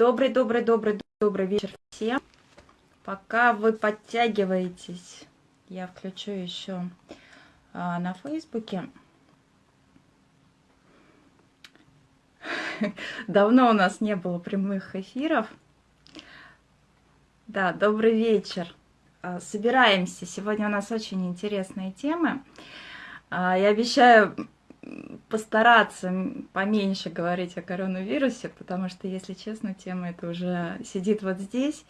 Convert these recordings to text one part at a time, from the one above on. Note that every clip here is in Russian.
Добрый, добрый, добрый, добрый вечер всем. Пока вы подтягиваетесь, я включу еще а, на Фейсбуке. Давно у нас не было прямых эфиров. Да, добрый вечер. А, собираемся. Сегодня у нас очень интересные темы. А, я обещаю постараться поменьше говорить о коронавирусе, потому что, если честно, тема эта уже сидит вот здесь.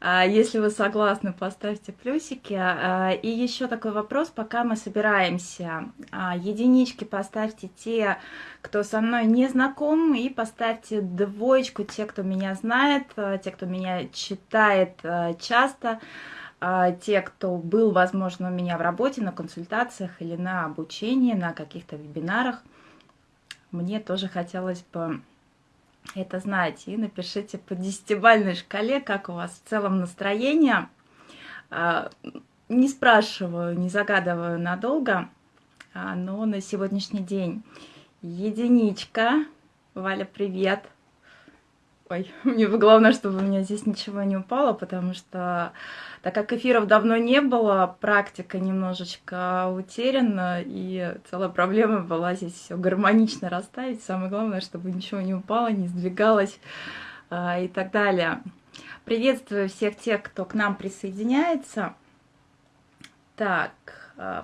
А, если вы согласны, поставьте плюсики. А, и еще такой вопрос, пока мы собираемся. А, единички поставьте те, кто со мной не знаком, и поставьте двоечку те, кто меня знает, те, кто меня читает часто. А, те, кто был, возможно, у меня в работе, на консультациях или на обучении, на каких-то вебинарах, мне тоже хотелось бы это знать. И напишите по десятибальной шкале, как у вас в целом настроение. А, не спрашиваю, не загадываю надолго, а, но на сегодняшний день единичка. Валя, привет! Ой, мне главное, чтобы у меня здесь ничего не упало, потому что, так как эфиров давно не было, практика немножечко утеряна, и целая проблема была здесь все гармонично расставить. Самое главное, чтобы ничего не упало, не сдвигалось а, и так далее. Приветствую всех тех, кто к нам присоединяется. Так,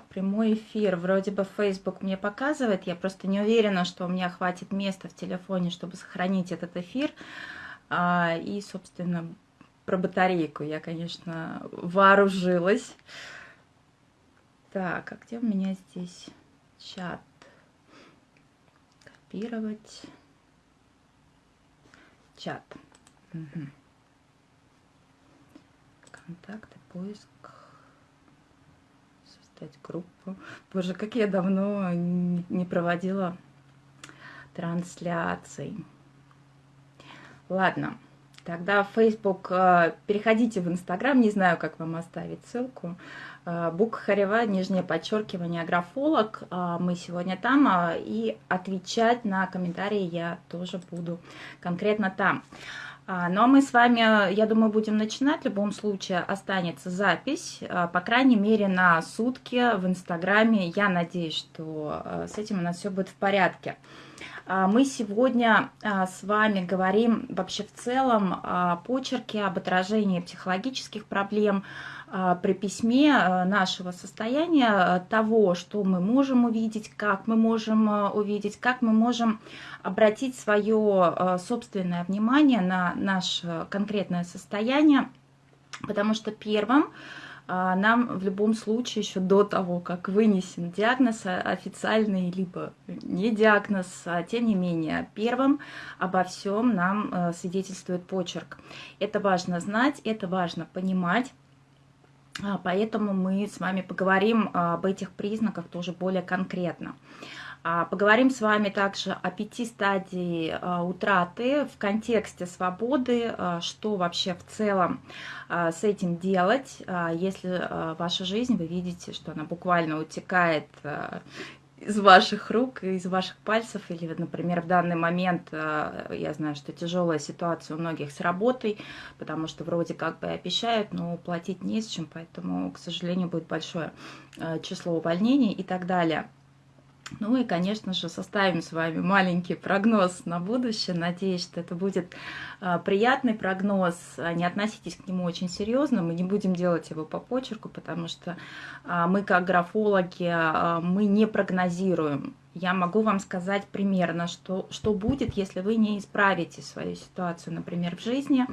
прямой эфир. Вроде бы Facebook мне показывает, я просто не уверена, что у меня хватит места в телефоне, чтобы сохранить этот эфир. А, и, собственно, про батарейку я, конечно, вооружилась. Так, а где у меня здесь чат? Копировать. Чат. Угу. Контакты, поиск создать группу. Боже, как я давно не проводила трансляций. Ладно, тогда в Facebook, э, переходите в Instagram, не знаю, как вам оставить ссылку. Э, Бук Харева, нижнее подчеркивание, графолог. Э, мы сегодня там, и отвечать на комментарии я тоже буду конкретно там. А, ну а мы с вами, я думаю, будем начинать. В любом случае останется запись, а, по крайней мере, на сутки в Инстаграме. Я надеюсь, что а, с этим у нас все будет в порядке. Мы сегодня с вами говорим вообще в целом о почерке, об отражении психологических проблем, при письме нашего состояния, того, что мы можем увидеть, как мы можем увидеть, как мы можем обратить свое собственное внимание на наше конкретное состояние, потому что первым нам в любом случае еще до того, как вынесен диагноз официальный, либо не диагноз, а тем не менее, первым обо всем нам свидетельствует почерк. Это важно знать, это важно понимать, а, Поэтому мы с вами поговорим об этих признаках тоже более конкретно. А, поговорим с вами также о пяти стадии а, утраты в контексте свободы, а, что вообще в целом с этим делать, если ваша жизнь, вы видите, что она буквально утекает из ваших рук, из ваших пальцев, или, например, в данный момент, я знаю, что тяжелая ситуация у многих с работой, потому что вроде как бы обещают, но платить не с чем, поэтому, к сожалению, будет большое число увольнений и так далее. Ну и, конечно же, составим с вами маленький прогноз на будущее. Надеюсь, что это будет а, приятный прогноз. А, не относитесь к нему очень серьезно. Мы не будем делать его по почерку, потому что а, мы, как графологи, мы не прогнозируем. Я могу вам сказать примерно, что, что будет, если вы не исправите свою ситуацию, например, в жизни,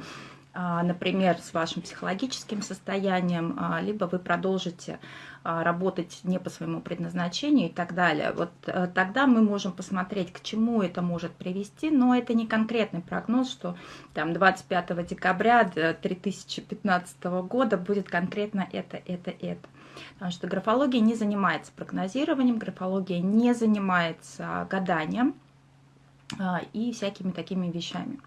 например, с вашим психологическим состоянием, либо вы продолжите работать не по своему предназначению и так далее. Вот э, тогда мы можем посмотреть, к чему это может привести, но это не конкретный прогноз, что там 25 декабря 2015 года будет конкретно это, это, это. Потому что графология не занимается прогнозированием, графология не занимается гаданием а, и всякими такими вещами.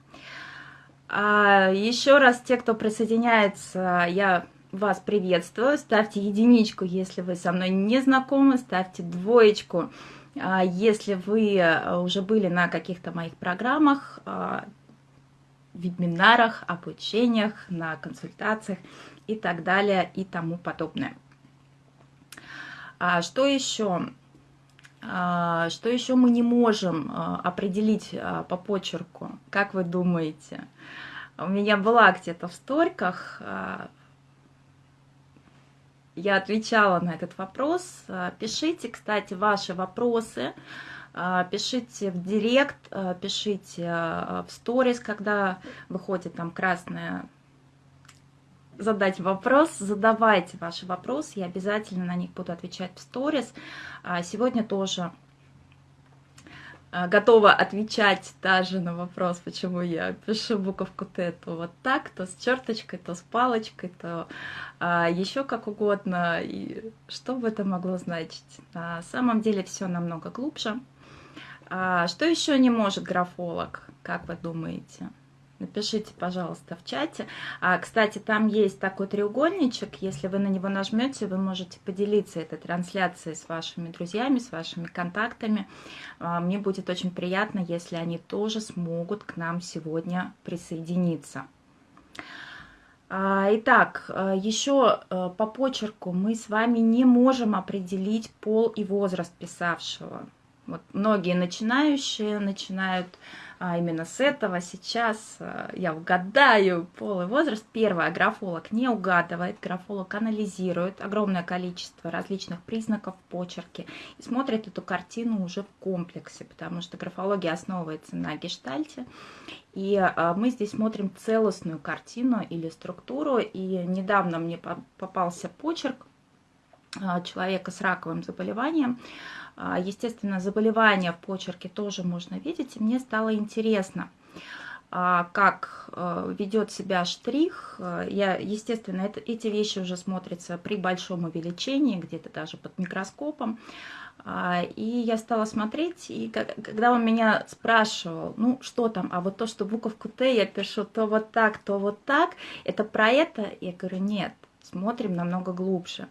А еще раз, те, кто присоединяется, я вас приветствую. Ставьте единичку, если вы со мной не знакомы, ставьте двоечку, если вы э, уже были на каких-то моих программах. А, вебинарах, обучениях, на консультациях и так далее и тому подобное. А что еще? А, что еще мы не можем а, определить а, по почерку? Как вы думаете? У меня была где-то в сториках, я отвечала на этот вопрос. Пишите, кстати, ваши вопросы, пишите в директ, пишите в сторис, когда выходит там красная задать вопрос, задавайте ваши вопросы, я обязательно на них буду отвечать в сторис. А сегодня тоже а, готова отвечать даже на вопрос, почему я пишу буковку Т, то вот так, то с черточкой, то с палочкой, то а, еще как угодно. И что бы это могло значить? На самом деле все намного глубже. А, что еще не может графолог, как вы думаете? Напишите, пожалуйста, в чате. А, кстати, там есть такой треугольничек. Если вы на него нажмете, вы можете поделиться этой трансляцией с вашими друзьями, с вашими контактами. А, мне будет очень приятно, если они тоже смогут к нам сегодня присоединиться. А, итак, а, еще а, по почерку мы с вами не можем определить пол и возраст писавшего. Вот многие начинающие начинают а именно с этого сейчас э, я угадаю пол и возраст. Первое, графолог не угадывает, графолог анализирует огромное количество различных признаков почерки и смотрит эту картину уже в комплексе, потому что графология основывается на гештальте, и э, мы здесь смотрим целостную картину или структуру, и недавно мне попался почерк э, человека с раковым заболеванием, естественно, заболевания в почерке тоже можно видеть. И мне стало интересно, а, как э, ведет себя штрих. Я, естественно, это, эти вещи уже смотрятся при большом увеличении, где-то даже под микроскопом. А, и я стала смотреть, и когда он меня спрашивал, ну что там, а вот то, что буковку Т я пишу то вот так, то вот так, это про это? Я говорю, нет, смотрим намного глубже.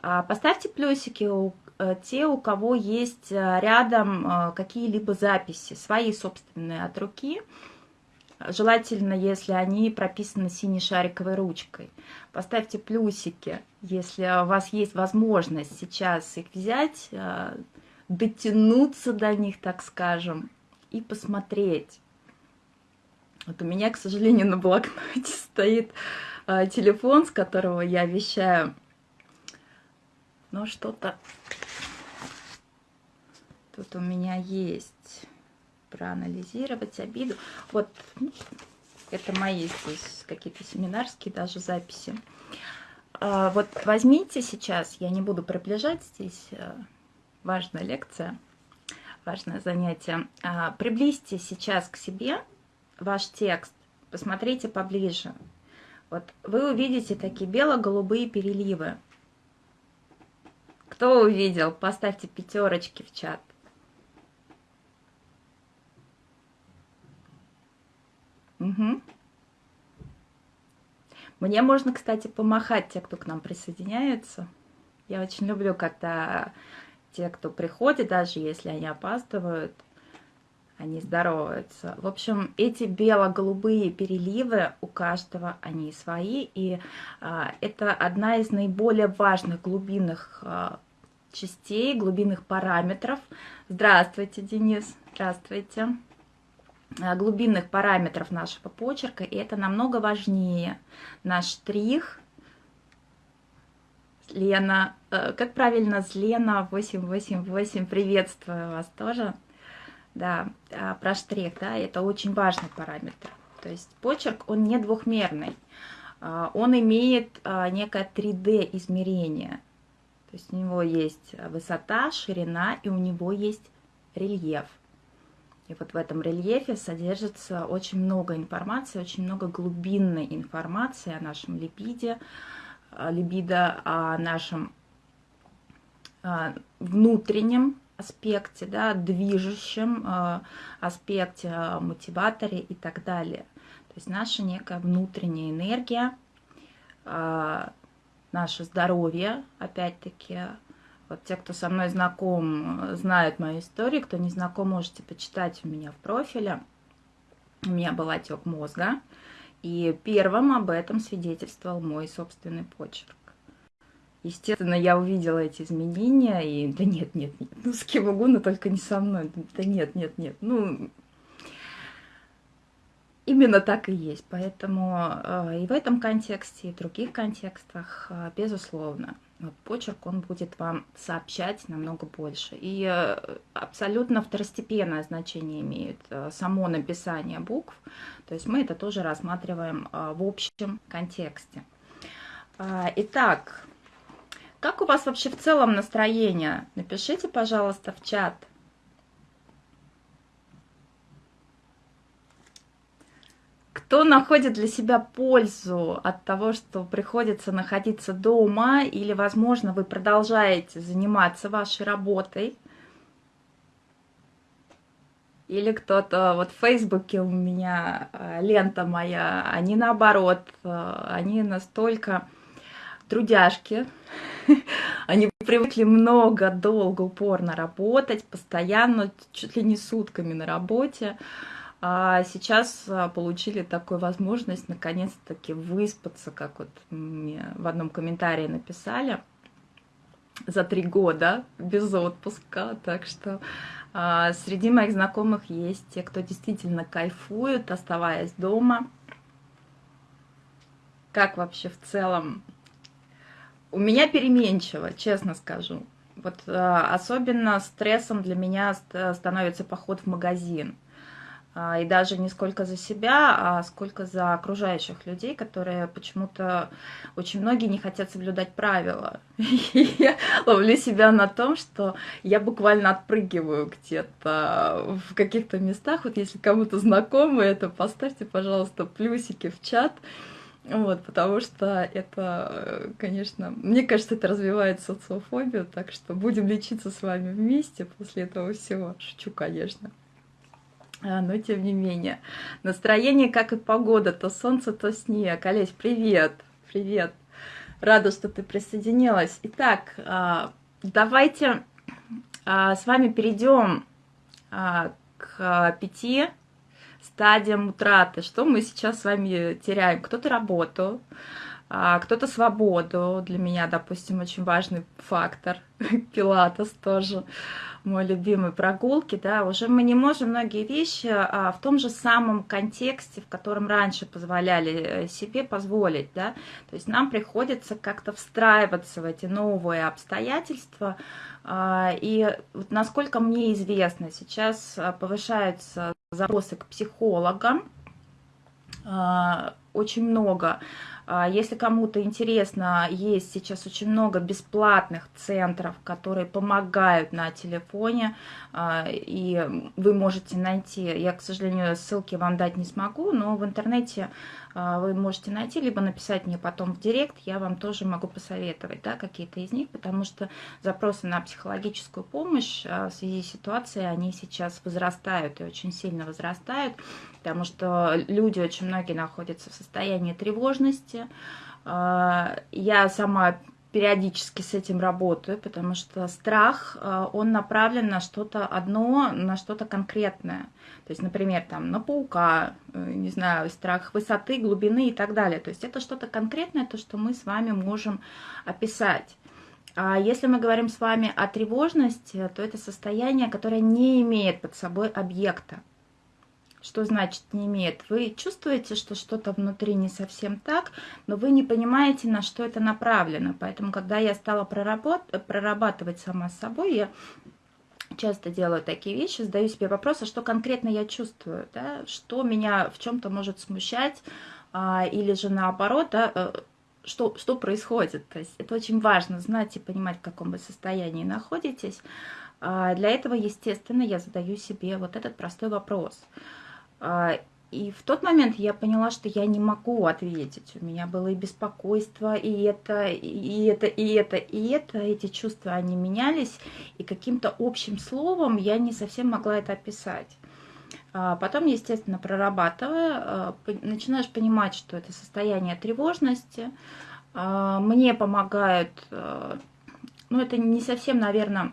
Поставьте плюсики у Э, те, у кого есть э, рядом э, какие-либо записи, свои собственные от руки, желательно, если они прописаны синей шариковой ручкой. Поставьте плюсики, если у вас есть возможность сейчас их взять, дотянуться до них, так скажем, и посмотреть. Вот у меня, к сожалению, на блокноте стоит телефон, с которого я вещаю. Но что-то Тут у меня есть проанализировать обиду. Вот ну, это мои здесь какие-то семинарские даже записи. А, вот возьмите сейчас, я не буду приближать, здесь э, важная лекция, важное занятие. А, приблизьте сейчас к себе ваш текст, посмотрите поближе. Вот вы увидите такие бело-голубые переливы. Кто увидел, поставьте пятерочки в чат. Угу. Мне можно, кстати, помахать те, кто к нам присоединяется. Я очень люблю, когда те, кто приходит, даже если они опаздывают, они здороваются. В общем, эти бело-голубые переливы у каждого, они свои, и а, это одна из наиболее важных глубинных а, частей, глубинных параметров. Здравствуйте, Денис, здравствуйте. Э, глубинных параметров нашего почерка, и это намного важнее. Наш штрих, Лена, э, как правильно, Лена 888, приветствую вас тоже. Да, а, про штрих, да, это очень важный параметр. То есть почерк, он не двухмерный, а, он имеет а, некое 3D измерение. То есть у него есть высота, ширина, и у него есть рельеф. И вот в этом рельефе содержится очень много информации, очень много глубинной информации о нашем липиде, либидо, о нашем внутреннем аспекте, да, движущем а, аспекте, а, мотиваторе и так далее. То есть наша некая внутренняя энергия, наше здоровье, опять-таки, вот те, кто со мной знаком, знают мою историю. Кто не знаком, можете почитать у меня в профиле. у меня был отек мозга, и первым об этом свидетельствовал мой собственный почерк. Естественно, я увидела эти изменения, и да нет, нет, нет, ну с кем угодно, только не со мной. Да нет, нет, нет, ну именно так и есть. Поэтому э, и в этом контексте, и в других контекстах, э, безусловно, вот почерк, он будет вам сообщать намного больше. И э, абсолютно второстепенное значение имеет само написание букв. То есть мы это тоже рассматриваем в общем контексте. Итак, как у вас вообще в целом настроение? Напишите, пожалуйста, в чат. Кто находит для себя пользу от того, что приходится находиться дома, или, возможно, вы продолжаете заниматься вашей работой, или кто-то, вот в Фейсбуке у меня э, лента моя, они наоборот, э, они настолько трудяжки. Они привыкли много, долго, упорно работать, постоянно, чуть ли не сутками на работе. А сейчас а, получили такую возможность наконец-таки выспаться, как вот мне в одном комментарии написали, за три года без отпуска. Так что а, среди моих знакомых есть те, кто действительно кайфует, оставаясь дома. Как вообще в целом у меня переменчиво, честно скажу. Вот э, особенно стрессом для меня становится поход в магазин. Э, и даже не сколько за себя, а сколько за окружающих людей, которые почему-то очень многие не хотят соблюдать правила. И я ловлю себя на том, что я буквально отпрыгиваю где-то в каких-то местах. Вот если кому-то знакомо это, поставьте, пожалуйста, плюсики в чат. Вот, потому что это, конечно, мне кажется, это развивает социофобию, так что будем лечиться с вами вместе после этого всего. Шучу, конечно. А, но тем не менее. Настроение, как и погода, то солнце, то снег. Олесь, привет! Привет! Рада, что ты присоединилась. Итак, а, давайте а, с вами перейдем к пяти стадиям утраты, что мы сейчас с вами теряем. Кто-то работу, а, кто-то свободу. Для меня, допустим, очень важный фактор. Пилатес тоже мой любимый прогулки, да, уже мы не можем многие вещи а, в том же самом контексте, в котором раньше позволяли э, себе позволить, да, то есть нам приходится как-то встраиваться в эти новые обстоятельства, а, и насколько мне известно, сейчас повышаются запросы к психологам, а, очень много. Если кому-то интересно, есть сейчас очень много бесплатных центров, которые помогают на телефоне, и вы можете найти, я, к сожалению, ссылки вам дать не смогу, но в интернете а, вы можете найти, либо написать мне потом в директ, я вам тоже могу посоветовать да, какие-то из них, потому что запросы на психологическую помощь а, в связи с ситуацией, они сейчас возрастают и очень сильно возрастают, потому что люди очень многие находятся в состоянии тревожности, а, я сама периодически с этим работаю, потому что страх, э, он направлен на что-то одно, на что-то конкретное. То есть, например, там на паука, э, не знаю, страх высоты, глубины и так далее. То есть это что-то конкретное, то, что мы с вами можем описать. А если мы говорим с вами о тревожности, то это состояние, которое не имеет под собой объекта. Что значит не имеет? Вы чувствуете, что что-то внутри не совсем так, но вы не понимаете, на что это направлено. Поэтому, когда я стала прорабатывать сама с собой, я часто делаю такие вещи, задаю себе вопрос, а что конкретно я чувствую, да? что меня в чем-то может смущать, а, или же наоборот, да, э, что, что происходит. То есть это очень важно знать и понимать, в каком вы состоянии находитесь. А для этого, естественно, я задаю себе вот этот простой вопрос – и в тот момент я поняла, что я не могу ответить. У меня было и беспокойство, и это, и это, и это, и это. Эти чувства, они менялись, и каким-то общим словом я не совсем могла это описать. А потом, естественно, прорабатывая, а, начинаешь понимать, что это состояние тревожности. Мне помогают, ну это не совсем, наверное,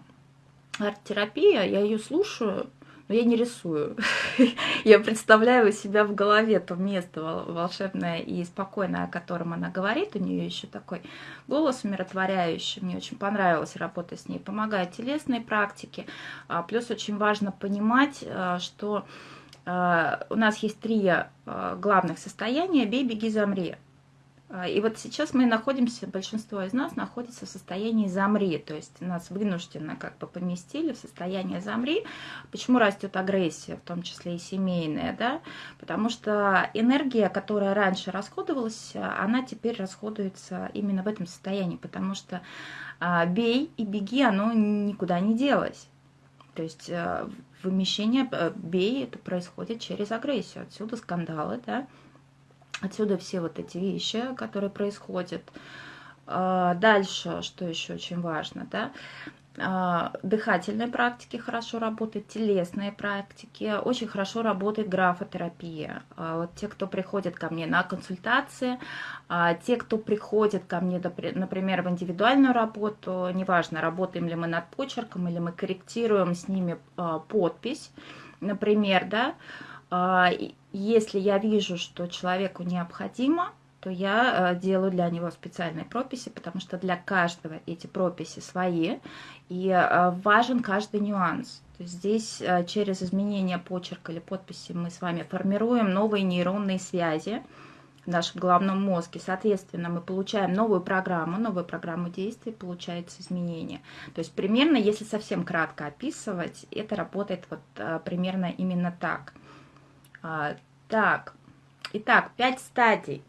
арт-терапия, я ее слушаю, но я не рисую. я представляю у себя в голове то место волшебное и спокойное, о котором она говорит. У нее еще такой голос умиротворяющий. Мне очень понравилось работать с ней. Помогают телесные практики. А, плюс очень важно понимать, а, что а, у нас есть три главных состояния. Бей, беги, замри. А, и вот сейчас мы находимся, большинство из нас находится в состоянии замри, то есть нас вынужденно как бы поместили в состояние замри. Почему растет агрессия, в том числе и семейная, да? Потому что энергия, которая раньше расходовалась, она теперь расходуется именно в этом состоянии, потому что а, бей и беги, оно никуда не делось. То есть а, вымещение бей, это происходит через агрессию, отсюда скандалы, да, Отсюда все вот эти вещи, которые происходят. А, дальше, что еще очень важно, да, а, дыхательные практики хорошо работают, телесные практики, очень хорошо работает графотерапия. А, вот те, кто приходит ко мне на консультации, те, кто приходит ко мне, например, в индивидуальную работу, неважно, работаем ли мы над почерком или мы корректируем с ними подпись, например, да, если я вижу, что человеку необходимо, то я э, делаю для него специальные прописи, потому что для каждого эти прописи свои, и э, важен каждый нюанс. То есть здесь э, через изменение почерка или подписи мы с вами формируем новые нейронные связи в нашем головном мозге. Соответственно, мы получаем новую программу, новую программу действий, получается изменение. То есть примерно, если совсем кратко описывать, это работает вот примерно именно так – а, так, итак, пять стадий.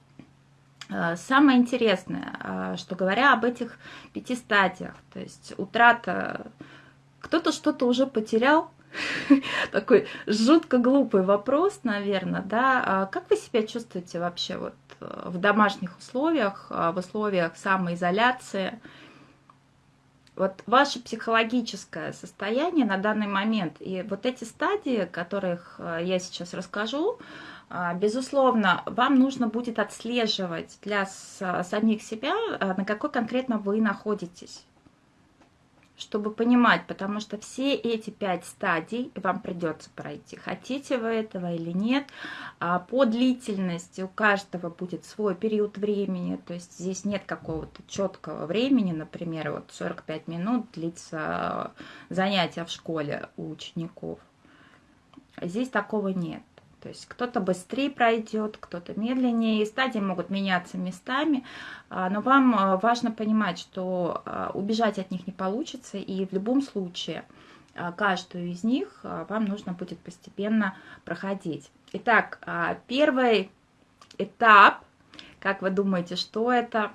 А, самое интересное, а, что говоря об этих пяти стадиях, то есть утрата, кто-то что-то уже потерял, такой жутко глупый вопрос, наверное, да, а как вы себя чувствуете вообще вот э, в домашних условиях, в условиях самоизоляции, вот ваше психологическое состояние на данный момент и вот эти стадии, которых э, я сейчас расскажу, а, безусловно, вам нужно будет отслеживать для самих себя, э, на какой конкретно вы находитесь чтобы понимать, потому что все эти пять стадий вам придется пройти, хотите вы этого или нет. А по длительности у каждого будет свой период времени, то есть здесь нет какого-то четкого времени, например, вот 45 минут длится занятие в школе у учеников. Здесь такого нет. То есть кто-то быстрее пройдет, кто-то медленнее, и стадии могут меняться местами, а, но вам а, важно понимать, что а, убежать от них не получится, и в любом случае каждую из них вам нужно будет постепенно проходить. Итак, первый этап, как вы думаете, что это?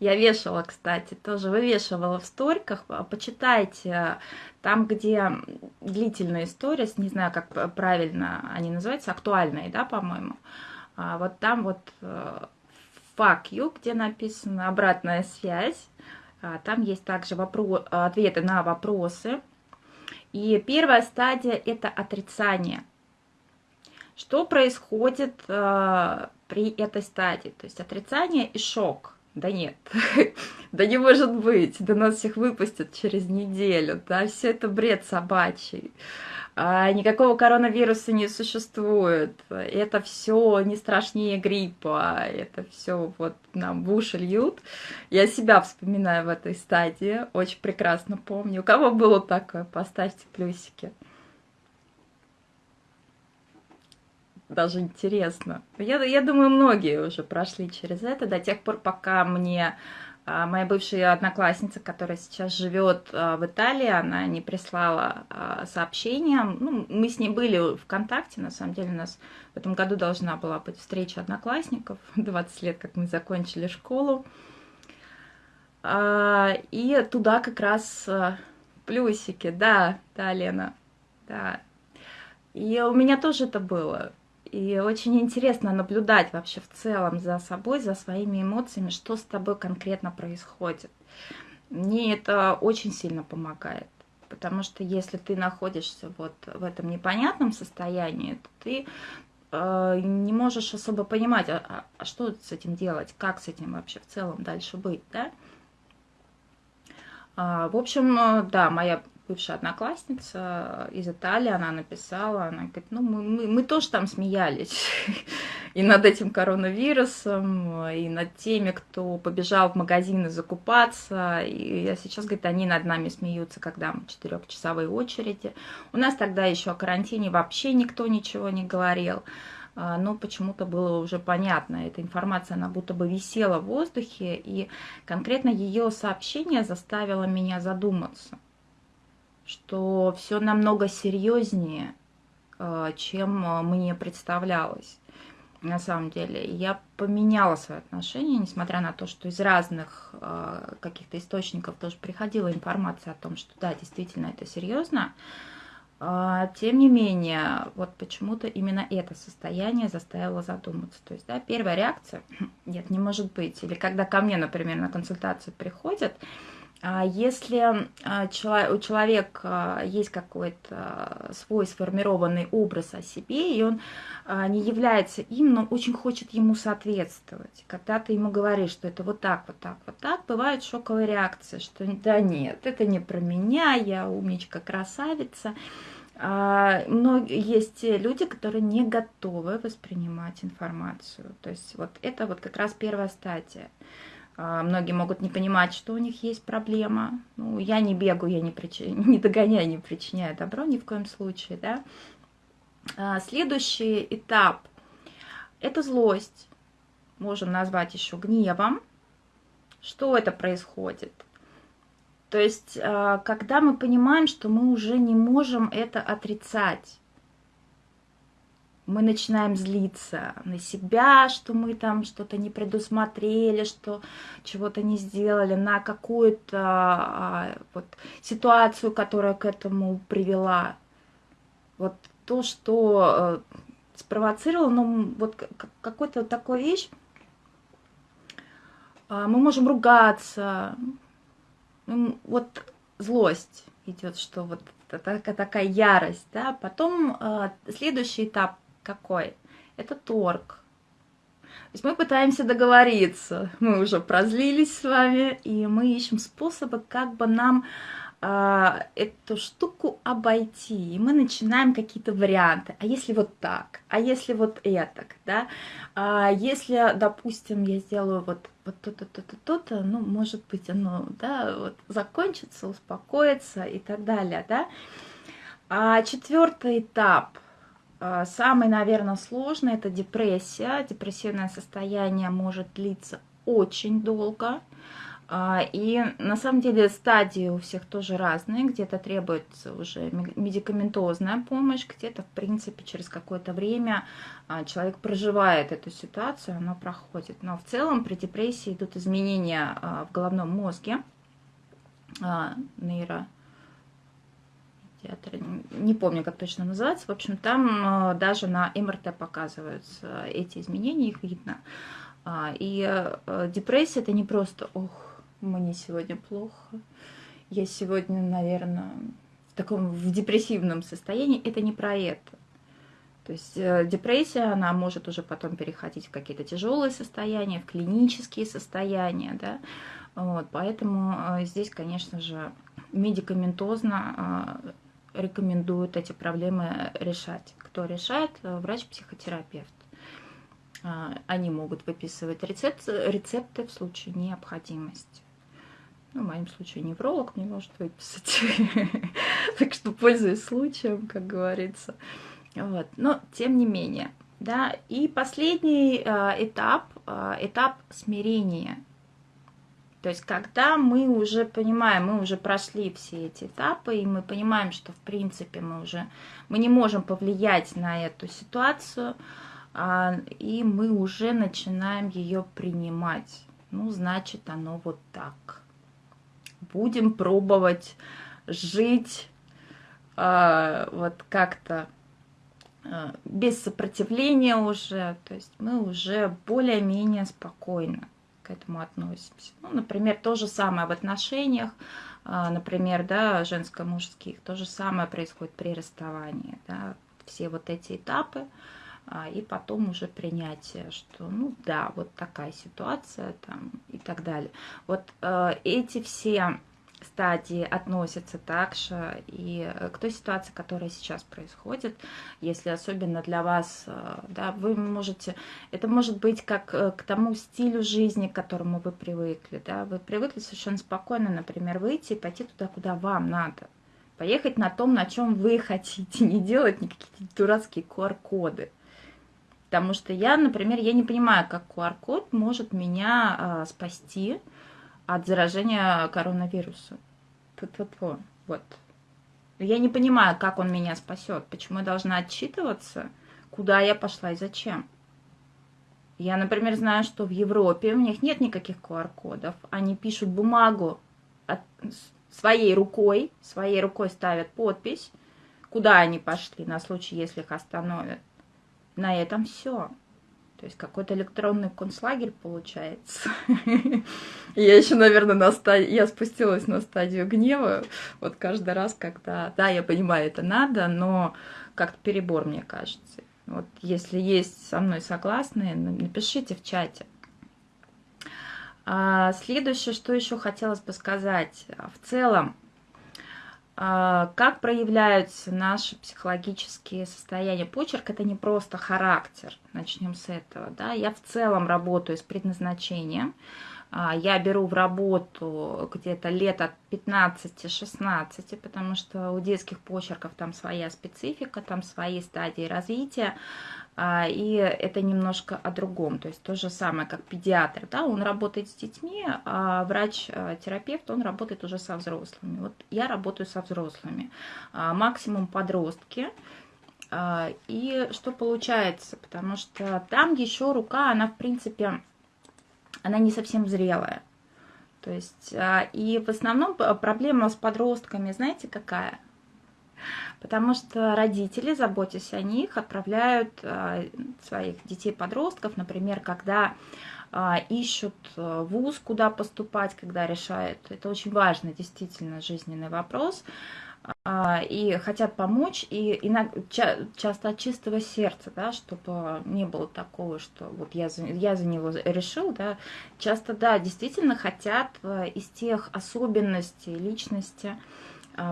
Я вешала, кстати, тоже вывешивала в сториках. Почитайте там, где длительная история, не знаю, как правильно они называются, актуальные, да, по-моему. А вот там вот э, fuck you, где написано обратная связь. А там есть также вопро ответы на вопросы. И первая стадия – это отрицание. Что происходит э, при этой стадии? То есть отрицание и шок – да нет, да не может быть, да нас всех выпустят через неделю, да, все это бред собачий. А, никакого коронавируса не существует, это все не страшнее гриппа, это все вот нам в уши льют. Я себя вспоминаю в этой стадии, очень прекрасно помню. У кого было такое, поставьте плюсики. Даже интересно. Я, я думаю, многие уже прошли через это до тех пор, пока мне а, моя бывшая одноклассница, которая сейчас живет а, в Италии, она не прислала а, сообщения. Ну, мы с ней были в ВКонтакте, на самом деле у нас в этом году должна была быть встреча одноклассников, 20 лет, как мы закончили школу. И туда как раз плюсики, да, да, Лена, да. И у меня тоже это было. И очень интересно наблюдать вообще в целом за собой, за своими эмоциями, что с тобой конкретно происходит. Мне это очень сильно помогает. Потому что если ты находишься вот в этом непонятном состоянии, то ты э, не можешь особо понимать, а, а, а что с этим делать, как с этим вообще в целом дальше быть, да? А, в общем, э, да, моя бывшая одноклассница из Италии, она написала, она говорит, ну мы, мы, мы тоже там смеялись и над этим коронавирусом, и над теми, кто побежал в магазины закупаться, и я сейчас, говорит, они над нами смеются, когда мы четырехчасовые очереди. У нас тогда еще о карантине вообще никто ничего не говорил, а, но почему-то было уже понятно, эта информация, она будто бы висела в воздухе, и конкретно ее сообщение заставило меня задуматься, что все намного серьезнее, а, чем а, мне представлялось на самом деле. Я поменяла свои отношения, несмотря на то, что из разных э, каких-то источников тоже приходила информация о том, что да, действительно это серьезно. А, тем не менее, вот почему-то именно это состояние заставило задуматься. То есть, да, первая реакция, нет, не может быть. Или когда ко мне, например, на консультацию приходят, если а, у человека есть какой-то свой сформированный образ о себе, и он не является им, но очень хочет ему соответствовать, когда ты ему говоришь, что это вот так, вот так, вот так, бывает шоковая реакция, что да нет, это не про меня, я умничка, красавица. Но есть люди, которые не готовы воспринимать информацию. То есть вот это вот как раз первая стадия. А, многие могут не понимать, что у них есть проблема. Ну, я не бегаю, я не, прич... не догоняю, не причиняю добро ни в коем случае. Да? А, следующий этап – это злость. Можем назвать еще гневом. Что это происходит? То есть, а, когда мы понимаем, что мы уже не можем это отрицать, мы начинаем злиться на себя, что мы там что-то не предусмотрели, что чего-то не сделали, на какую-то а, вот, ситуацию, которая к этому привела. Вот то, что э, спровоцировало, ну, вот какой-то такой вещь, э, мы можем ругаться, вот злость идет, что вот такая, такая ярость, да, потом э, следующий этап какой? Это торг. То есть мы пытаемся договориться, мы уже прозлились с вами, и мы ищем способы, как бы нам а, эту штуку обойти. И мы начинаем какие-то варианты. А если вот так? А если вот это? Да? А если, допустим, я сделаю вот, вот то-то, то-то, то-то, ну, может быть, оно да, вот, закончится, успокоится и так далее. Да? А четвертый этап – самый, наверное, сложный – это депрессия. Депрессивное состояние может длиться очень долго. А, и на самом деле стадии у всех тоже разные. Где-то требуется уже медикаментозная помощь, где-то, в принципе, через какое-то время а, человек проживает эту ситуацию, она проходит. Но в целом при депрессии идут изменения в головном мозге, нейро театра, не помню, как точно называется. В общем, там э, даже на МРТ показываются эти изменения, их видно. А, и э, депрессия это не просто, ох, мне сегодня плохо, я сегодня, наверное, в таком в депрессивном состоянии, это не про это. То есть э, депрессия, она может уже потом переходить в какие-то тяжелые состояния, в клинические состояния, да, вот, поэтому здесь, конечно же, медикаментозно рекомендуют эти проблемы решать. Кто решает? Врач-психотерапевт. А, они могут выписывать рецепт, рецепты в случае необходимости. Ну, в моем случае невролог мне может выписать. Так что пользуюсь случаем, как говорится. Вот. Но тем не менее. Да. И последний а, этап, а, этап смирения то есть, когда мы уже понимаем, мы уже прошли все эти этапы, и мы понимаем, что, в принципе, мы уже мы не можем повлиять на эту ситуацию, а, и мы уже начинаем ее принимать. Ну, значит, оно вот так. Будем пробовать жить а, вот как-то а, без сопротивления уже, то есть мы уже более-менее спокойно к этому относимся. Ну, например, то же самое в отношениях, а, например, да, женско-мужских, то же самое происходит при расставании, да, все вот эти этапы, а, и потом уже принятие, что, ну да, вот такая ситуация там и так далее. Вот э, эти все стадии относятся также и к той ситуации, которая сейчас происходит, если особенно для вас, э, да, вы можете, это может быть как э, к тому стилю жизни, к которому вы привыкли, да, вы привыкли совершенно спокойно, например, выйти и пойти туда, куда вам надо, поехать на том, на чем вы хотите, не делать никакие дурацкие QR-коды. Потому что я, например, я не понимаю, как QR-код может меня а, спасти от заражения коронавирусом. Ту-ту-ту. Вот. Я не понимаю, как он меня спасет, почему я должна отчитываться, куда я пошла и зачем. Я, например, знаю, что в Европе у них нет никаких QR-кодов. Они пишут бумагу от, своей рукой, своей рукой ставят подпись, куда они пошли на случай, если их остановят на этом все. То есть какой-то электронный концлагерь получается. Я еще, наверное, на стадии, я спустилась на стадию гнева. Вот каждый раз, когда, да, я понимаю, это надо, но как-то перебор, мне кажется. Вот если есть со мной согласные, напишите в чате. А следующее, что еще хотелось бы сказать. В целом, а, как проявляются наши психологические состояния? Почерк – это не просто характер, начнем с этого. Да? Я в целом работаю с предназначением. А, я беру в работу где-то лет от 15-16, потому что у детских почерков там своя специфика, там свои стадии развития. А, и это немножко о другом. То есть то же самое, как педиатр, да, он работает с детьми, а врач-терапевт, он работает уже со взрослыми. Вот я работаю со взрослыми, а, максимум подростки. А, и что получается? Потому что там еще рука, она в принципе, она не совсем зрелая. То есть, и в основном проблема с подростками, знаете, какая? Потому что родители, заботясь о них, отправляют а, своих детей-подростков, например, когда а, ищут а, вуз, куда поступать, когда решают. Это очень важный, действительно, жизненный вопрос. И хотят помочь, и иногда, часто от чистого сердца, да, чтобы не было такого, что вот я за, я за него решил, да, часто, да, действительно хотят из тех особенностей личности,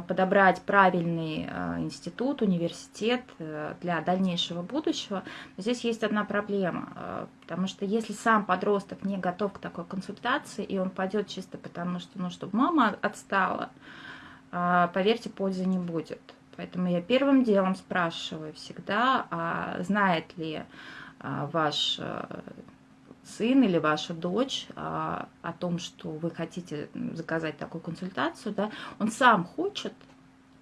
подобрать правильный а, институт, университет э, для дальнейшего будущего. Но здесь есть одна проблема, а, потому что если сам подросток не готов к такой консультации, и он пойдет чисто потому, что, ну, чтобы мама отстала, поверьте, пользы не будет. Поэтому я первым делом спрашиваю всегда, а знает ли ваш сын или ваша дочь а, о том, что вы хотите заказать такую консультацию, да, он сам хочет,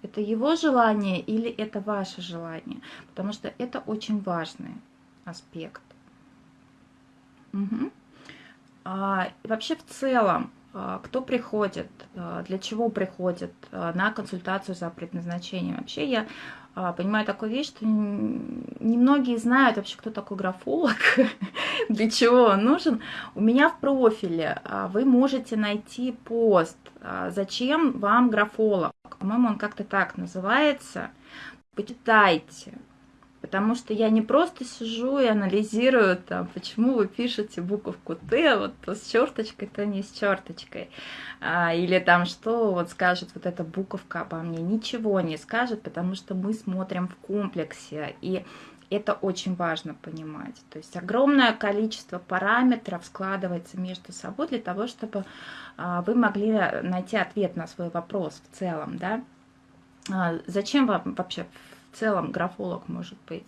это его желание или это ваше желание, потому что это очень важный аспект. Угу. А, вообще в целом, а, кто приходит, а, для чего приходит а, на консультацию за предназначением. Вообще я понимаю такую вещь, что немногие знают вообще, кто такой графолог, для чего он нужен. У меня в профиле вы можете найти пост, зачем вам графолог. По-моему, он как-то так называется. Почитайте, Потому что я не просто сижу и анализирую, там, почему вы пишете буковку Т, вот то с черточкой, то не с черточкой. А, или там, что вот скажет вот эта буковка обо мне. Ничего не скажет, потому что мы смотрим в комплексе. И это очень важно понимать. То есть огромное количество параметров складывается между собой для того, чтобы а, вы могли найти ответ на свой вопрос в целом, да. А, зачем вам вообще в целом графолог может быть.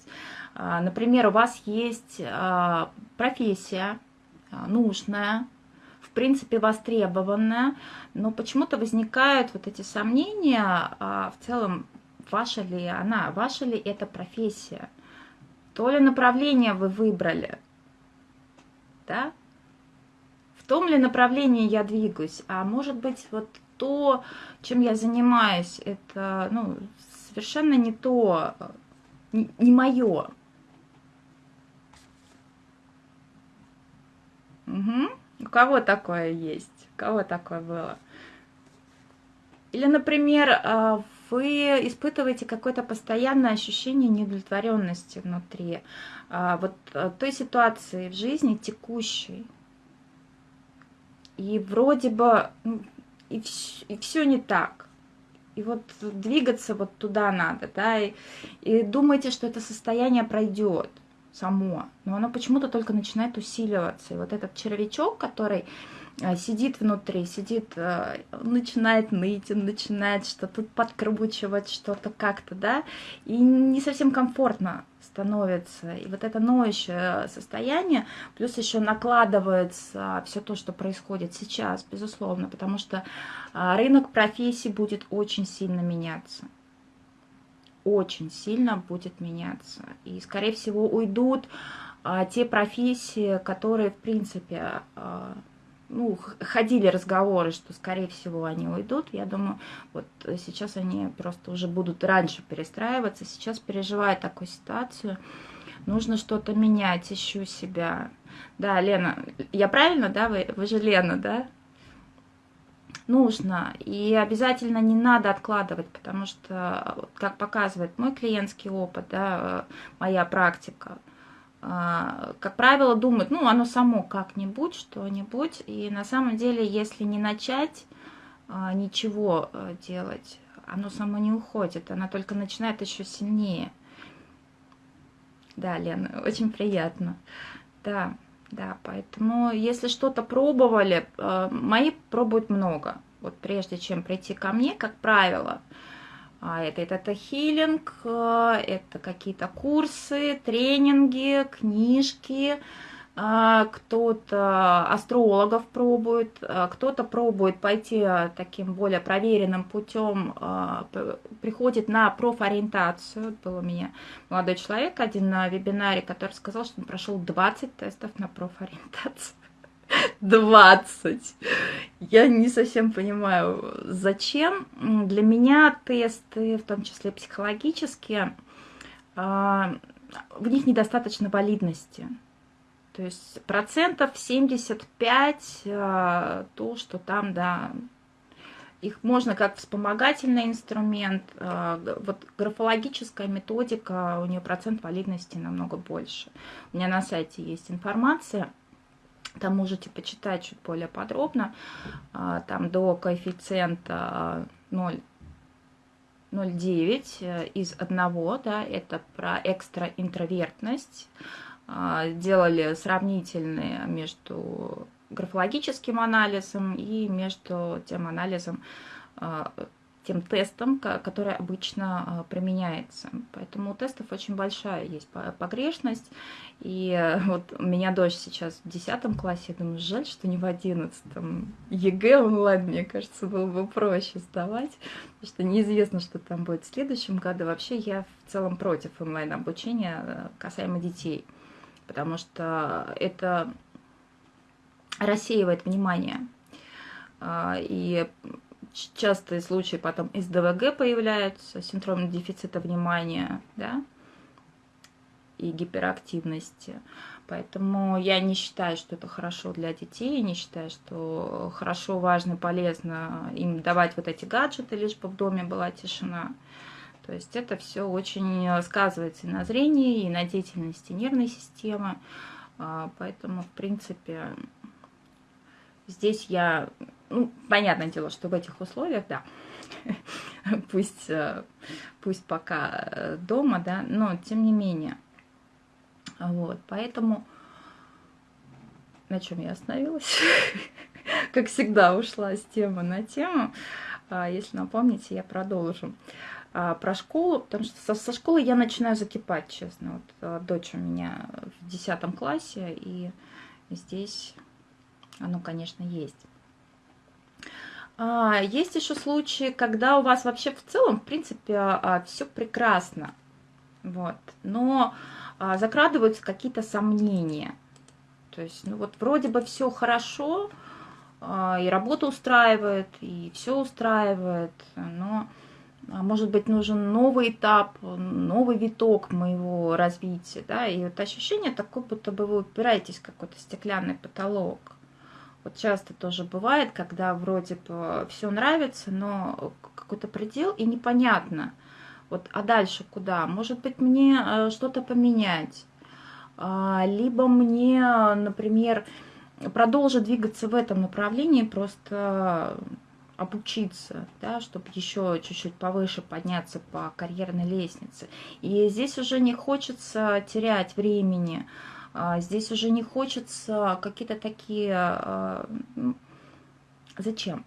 А, например, у вас есть а, профессия а, нужная, в принципе востребованная, но почему-то возникают вот эти сомнения в целом, ваша ли она, ваша ли это профессия, то ли направление вы выбрали, да, в том ли направлении я двигаюсь, а может быть вот то, чем я занимаюсь, это ну, совершенно не то, не, не мое. Угу. У кого такое есть? У кого такое было? Или, например, а, вы испытываете какое-то постоянное ощущение неудовлетворенности внутри, а, вот той ситуации в жизни текущей. И вроде бы и, все, и все не так. И вот двигаться вот туда надо, да, и, и думайте, что это состояние пройдет само, но оно почему-то только начинает усиливаться. И вот этот червячок, который сидит внутри, сидит, э, начинает ныть, начинает что-то подкручивать, что-то как-то, да, и не совсем комфортно становится. И вот это ноющее состояние, плюс еще накладывается все то, что происходит сейчас, безусловно, потому что а, рынок профессий будет очень сильно меняться. Очень сильно будет меняться. И, скорее всего, уйдут а, те профессии, которые, в принципе, а, ну, ходили разговоры, что, скорее всего, они уйдут. Я думаю, вот сейчас они просто уже будут раньше перестраиваться. Сейчас переживая такую ситуацию, нужно что-то менять, ищу себя. Да, Лена, я правильно, да? Вы, вы же Лена, да? Нужно. И обязательно не надо откладывать, потому что, как показывает мой клиентский опыт, да, моя практика, как правило, думают, ну, оно само как-нибудь, что-нибудь. И на самом деле, если не начать а, ничего э, делать, оно само не уходит, оно только начинает еще сильнее. Да, Лена, очень приятно. Да, да, поэтому если что-то пробовали, мои пробуют много. Вот прежде чем прийти ко мне, как правило, а это, это, это хилинг, э, это какие-то курсы, тренинги, книжки, а, кто-то астрологов пробует, а, кто-то пробует пойти таким более проверенным путем, приходит на профориентацию. Был у меня молодой человек один на вебинаре, который сказал, что он прошел 20 тестов на профориентацию. 20. Я не совсем понимаю, зачем. Для меня тесты, в том числе психологические, а, в них недостаточно валидности. То есть процентов 75 а, то, что там, да, их можно как вспомогательный инструмент. А, вот графологическая методика, у нее процент валидности намного больше. У меня на сайте есть информация там можете почитать чуть более подробно. А, там до коэффициента 0, 0,9 э, из одного, да, это про экстраинтровертность. А, делали сравнительные между графологическим анализом и между тем анализом а, тем тестом, который обычно а, применяется. Поэтому у тестов очень большая есть погрешность. И э, вот у меня дочь сейчас в 10 классе, я думаю, жаль, что не в 11. ЕГЭ онлайн, мне кажется, было бы проще сдавать, потому что неизвестно, что там будет в следующем году. Вообще я в целом против онлайн-обучения э, касаемо детей, потому что это рассеивает внимание. А, и частые случаи потом СДВГ появляются, синдром дефицита внимания, да, и гиперактивности. Поэтому я не считаю, что это хорошо для детей, не считаю, что хорошо, важно, полезно им давать вот эти гаджеты, лишь бы в доме была тишина. То есть это все очень сказывается и на зрении, и на деятельности нервной системы. А, поэтому, в принципе, здесь я ну, понятное дело, что в этих условиях, да, пусть, э, пусть пока э, дома, да, но тем не менее. Вот, поэтому на чем я остановилась? как всегда, ушла с темы на тему. А, если напомните, я продолжу. А, про школу, потому что со, со школы я начинаю закипать, честно. Вот э, дочь у меня в 10 классе, и здесь оно, конечно, есть. А, есть еще случаи, когда у вас вообще в целом, в принципе, а, все прекрасно, вот, но а, закрадываются какие-то сомнения. То есть, ну вот вроде бы все хорошо, и работа устраивает, и все устраивает, но может быть нужен новый этап, новый виток моего развития, да, и вот ощущение такое, будто бы вы упираетесь в какой-то стеклянный потолок. Вот часто тоже бывает, когда вроде бы все нравится, но какой-то предел и непонятно. Вот, а дальше куда? Может быть, мне э, что-то поменять? А, либо мне, например, продолжить двигаться в этом направлении, просто обучиться, да, чтобы еще чуть-чуть повыше подняться по карьерной лестнице. И здесь уже не хочется терять времени, здесь уже не хочется какие-то такие... А, зачем?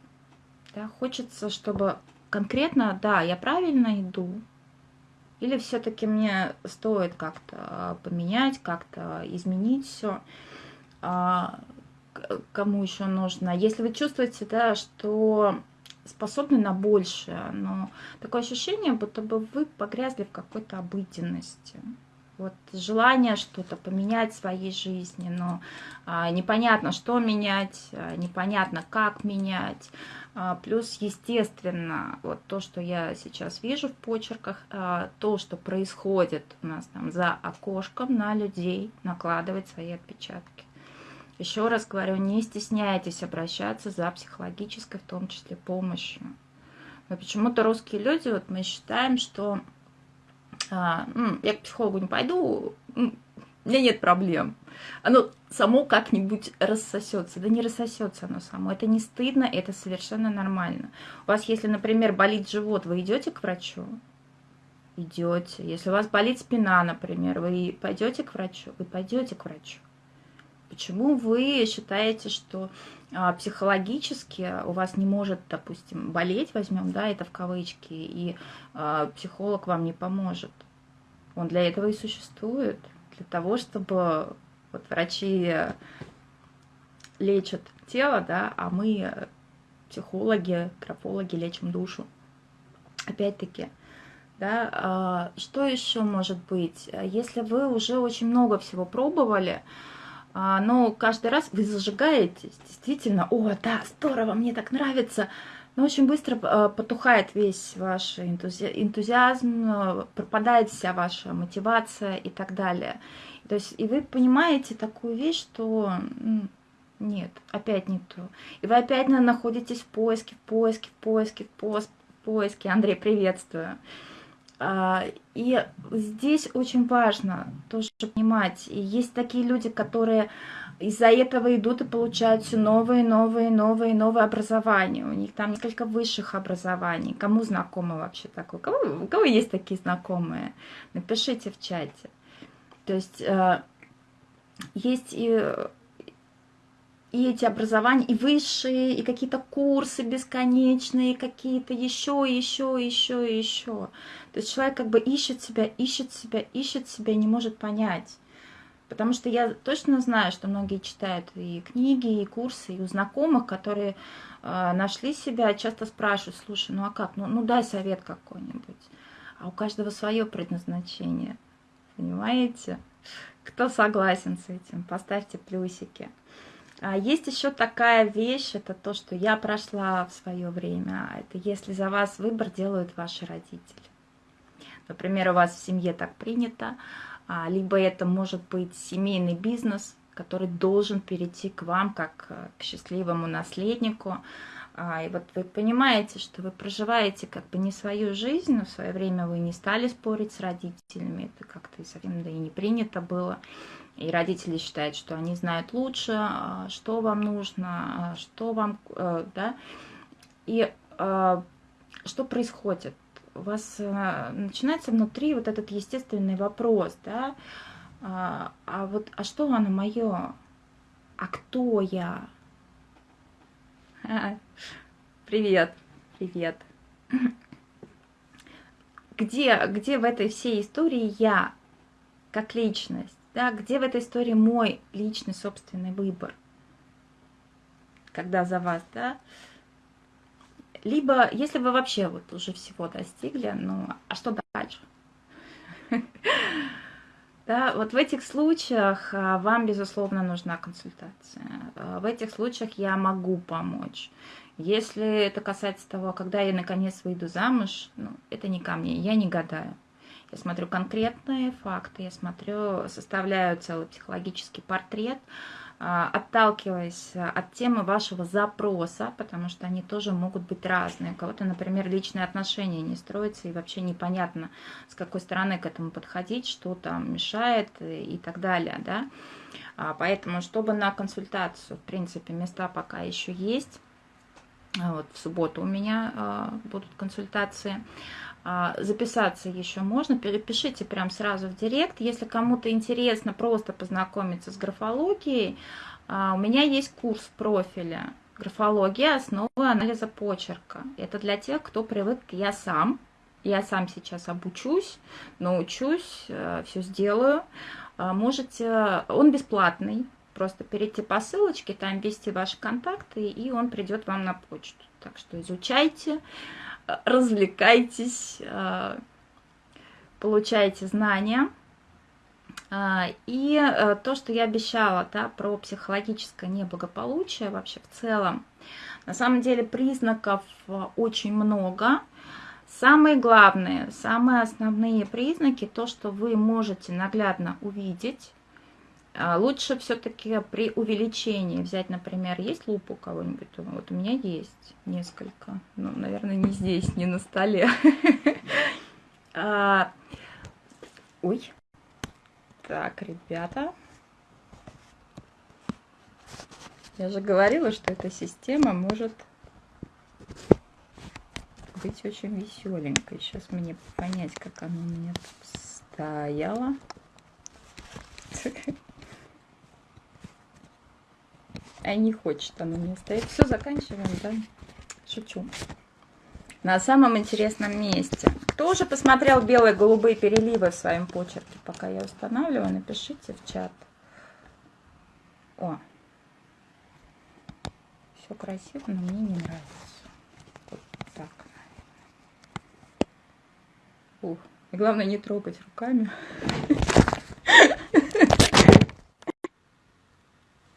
Да, хочется, чтобы конкретно, да, я правильно иду, или все-таки мне стоит как-то поменять, как-то изменить все кому еще нужно. Если вы чувствуете, да, что способны на большее, но такое ощущение, будто бы вы погрязли в какой-то обыденности. Вот желание что-то поменять в своей жизни, но а, непонятно, что менять, а, непонятно, как менять. А, плюс, естественно, вот то, что я сейчас вижу в почерках, а, то, что происходит у нас там за окошком на людей, накладывать свои отпечатки. Еще раз говорю, не стесняйтесь обращаться за психологической, в том числе, помощью. Но почему-то русские люди, вот мы считаем, что а, я к психологу не пойду, у меня нет проблем. Оно само как-нибудь рассосется. Да не рассосется оно само. Это не стыдно, это совершенно нормально. У вас, если, например, болит живот, вы идете к врачу? Идете. Если у вас болит спина, например, вы пойдете к врачу? Вы пойдете к врачу. Почему вы считаете, что а, психологически у вас не может, допустим, болеть, возьмем, да, это в кавычки, и а, психолог вам не поможет? Он для этого и существует, для того, чтобы вот врачи лечат тело, да, а мы, психологи, графологи, лечим душу. Опять-таки, да, а, что еще может быть? Если вы уже очень много всего пробовали, а, но каждый раз вы зажигаетесь, действительно, о, да, здорово, мне так нравится, но очень быстро а, потухает весь ваш энтузиазм, а, пропадает вся ваша мотивация и так далее. То есть, и вы понимаете такую вещь, что нет, опять не то. И вы опять находитесь в поиске, в поиске, в поиске, в поиске. Андрей, приветствую. А, и здесь очень важно тоже понимать, есть такие люди, которые из-за этого идут и получают все новые, новые, новые, новые образования. У них там несколько высших образований. Кому знакомы вообще такое? У кого, у кого есть такие знакомые? Напишите в чате. То есть э, есть и и эти образования, и высшие, и какие-то курсы бесконечные, какие-то еще, еще, еще, еще. То есть человек как бы ищет себя, ищет себя, ищет себя, не может понять. Потому что я точно знаю, что многие читают и книги, и курсы, и у знакомых, которые э, нашли себя, часто спрашивают, слушай, ну а как, ну, ну дай совет какой-нибудь. А у каждого свое предназначение, понимаете? Кто согласен с этим, поставьте плюсики. А есть еще такая вещь, это то, что я прошла в свое время. Это если за вас выбор делают ваши родители. Например, у вас в семье так принято, либо это может быть семейный бизнес, который должен перейти к вам как э, к счастливому наследнику. А, и вот вы понимаете, что вы проживаете как бы не свою жизнь, но в свое время вы не стали спорить с родителями, это как-то совсем да и не принято было и родители считают, что они знают лучше, а, что вам нужно, а, что вам, э, да, и а, что происходит? У вас э, начинается внутри вот этот естественный вопрос, да, а вот, а что оно мое? А кто я? Привет, привет. Где, где в этой всей истории я, как личность? Да, где в этой истории мой личный собственный выбор? Когда за вас, да? Либо, если вы вообще вот уже всего достигли, ну, а что дальше? Да, вот в этих случаях а, вам, безусловно, нужна консультация. А, в этих случаях я могу помочь. Если это касается того, когда я наконец выйду замуж, ну, это не ко мне, я не гадаю. Я смотрю конкретные факты, я смотрю, составляю целый психологический портрет, отталкиваясь от темы вашего запроса, потому что они тоже могут быть разные. У кого-то, например, личные отношения не строятся, и вообще непонятно, с какой стороны к этому подходить, что там мешает и так далее. Да? А, поэтому, чтобы на консультацию, в принципе, места пока еще есть, Вот в субботу у меня будут консультации. Записаться еще можно, перепишите прям сразу в директ. Если кому-то интересно просто познакомиться с графологией, у меня есть курс профиля графология основы анализа почерка. Это для тех, кто привык, я сам, я сам сейчас обучусь, научусь, э, все сделаю. А, можете, он бесплатный, просто перейти по ссылочке, там ввести ваши контакты, и он придет вам на почту. Так что изучайте, развлекайтесь, э, получайте знания. А, и то, что я обещала да, про психологическое неблагополучие вообще в целом, на самом деле признаков очень много, Самые главные, самые основные признаки, то, что вы можете наглядно увидеть, лучше все-таки при увеличении взять, например, есть лупа у кого-нибудь? Вот у меня есть несколько. Ну, наверное, не здесь, не на столе. А, ой. Так, ребята. Я же говорила, что эта система может быть очень веселенькой. Сейчас мне понять, как она у меня стояла. А не хочет она мне стоять. Все, заканчиваем, да? Шучу. На самом интересном месте. Кто уже посмотрел белые голубые переливы в своем почерке? Пока я устанавливаю, напишите в чат. О, все красиво, но мне не нравится. Ух. И главное не трогать руками.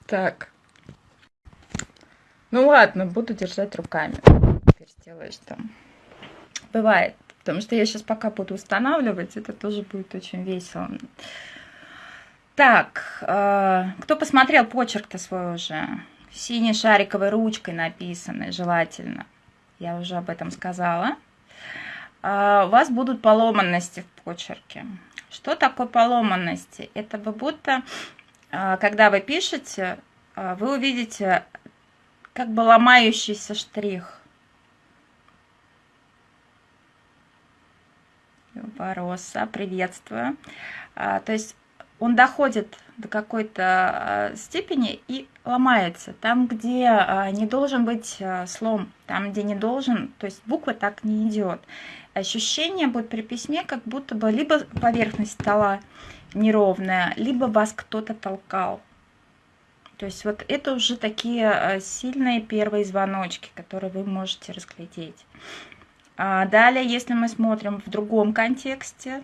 Так. Ну ладно, буду держать руками. Теперь сделаешь там. Бывает. Потому что я сейчас пока буду устанавливать, это тоже будет очень весело. Так, э, кто посмотрел почерк-то свой уже? Синей шариковой ручкой написанный, желательно. Я уже об этом сказала. А, у вас будут поломанности в почерке. Что такое поломанности? Это вы будто, а, когда вы пишете, а, вы увидите как бы ломающийся штрих. Бороса, приветствую. То есть он доходит до какой-то степени и ломается. Там, где не должен быть слом, там, где не должен, то есть буква так не идет ощущение будет при письме, как будто бы либо поверхность стола неровная, либо вас кто-то толкал. То есть вот это уже такие э, сильные первые звоночки, которые вы можете разглядеть. А далее, если мы смотрим в другом контексте,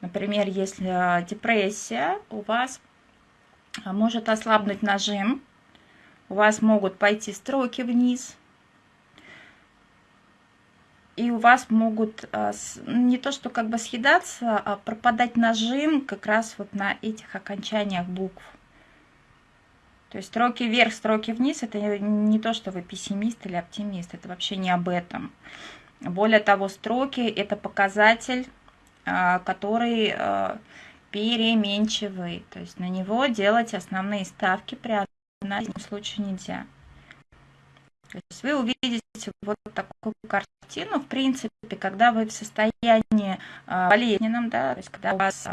например, если э, депрессия, у вас э, может ослабнуть нажим, у вас могут пойти строки вниз – и у вас могут не то что как бы съедаться, а пропадать нажим как раз вот на этих окончаниях букв. То есть строки вверх, строки вниз, это не то, что вы пессимист или оптимист, это вообще не об этом. Более того, строки это показатель, а, который а, переменчивый, то есть на него делать основные ставки при анализе случае нельзя. То есть вы увидите вот такую картину, в принципе, когда вы в состоянии а, болезненном, да, то есть когда у вас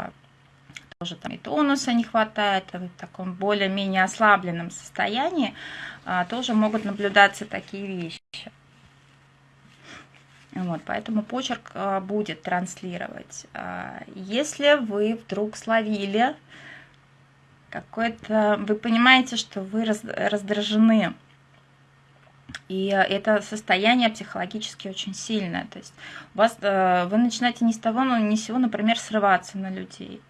тоже там и тонуса не хватает, вы в таком более-менее ослабленном состоянии, а, тоже могут наблюдаться такие вещи. Вот, поэтому почерк будет транслировать. Если вы вдруг словили какой-то, вы понимаете, что вы раздражены и это состояние психологически очень сильное. То есть у вас, э, вы начинаете не с того, но не с сего, например, срываться на людей.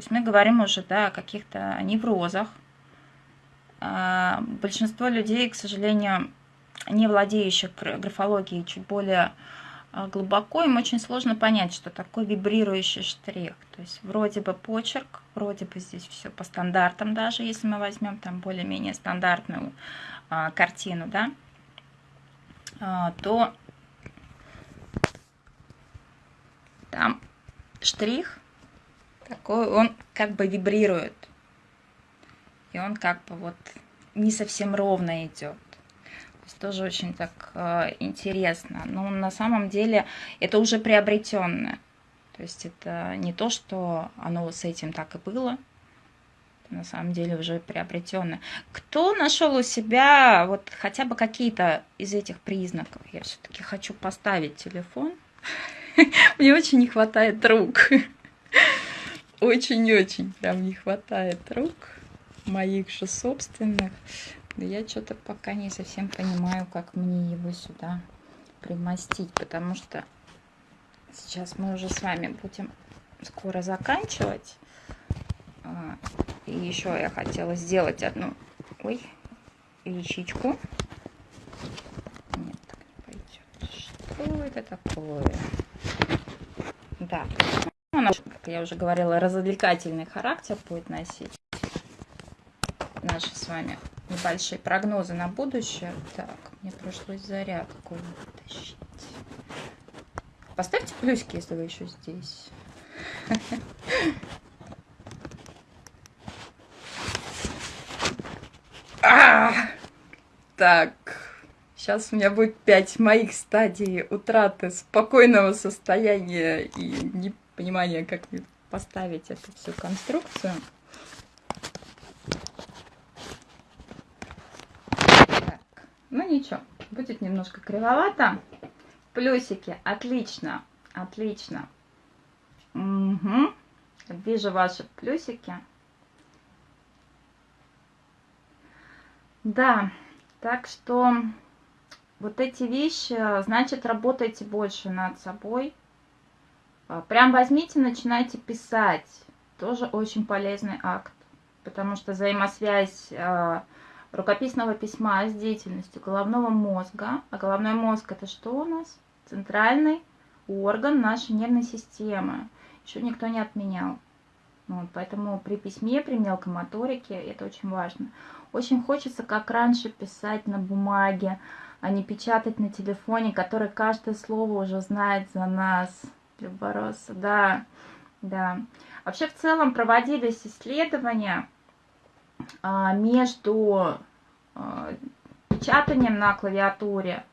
То есть мы говорим уже да, о каких-то неврозах. А, большинство людей, к сожалению, не владеющих графологией чуть более э, глубоко, им очень сложно понять, что такое вибрирующий штрих. То есть вроде бы почерк, вроде бы здесь все по стандартам даже, если мы возьмем там более-менее стандартную а, картину, да, а, то там штрих такой, он как бы вибрирует. И он как бы вот не совсем ровно идет. тоже очень так э, интересно. Но на самом деле это уже приобретенное. То есть это не то, что оно с этим так и было, на самом деле уже приобретенное. Кто нашел у себя вот хотя бы какие-то из этих признаков? Я все-таки хочу поставить телефон. Мне очень не хватает рук. Очень-очень прям не хватает рук моих же собственных. Но я что-то пока не совсем понимаю, как мне его сюда примостить, потому что сейчас мы уже с вами будем скоро заканчивать. А, и еще я хотела сделать одну, ой, личичку. Нет, так не пойдет. Что это такое? Да, она, как я уже говорила, развлекательный характер будет носить. Наши с вами небольшие прогнозы на будущее. Так, мне пришлось зарядку вытащить. Поставьте плюсики, если вы еще здесь. Так, сейчас у меня будет пять моих стадий утраты спокойного состояния и непонимания, как поставить эту всю конструкцию. Так, ну ничего, будет немножко кривовато. Плюсики, отлично, отлично. Угу. Вижу ваши плюсики. Да, так что вот эти вещи, значит, работайте больше над собой. А, прям возьмите, начинайте писать. Тоже очень полезный акт, потому что взаимосвязь э, рукописного письма с деятельностью головного мозга, а головной мозг это что у нас? Центральный орган нашей нервной системы. Еще никто не отменял. Вот, поэтому при письме, при мелкомоторике это очень важно. Очень хочется, как раньше, писать на бумаге, а не печатать на телефоне, который каждое слово уже знает за нас. Любороса, да, да. Вообще, в целом, проводились исследования а, между а, печатанием на клавиатуре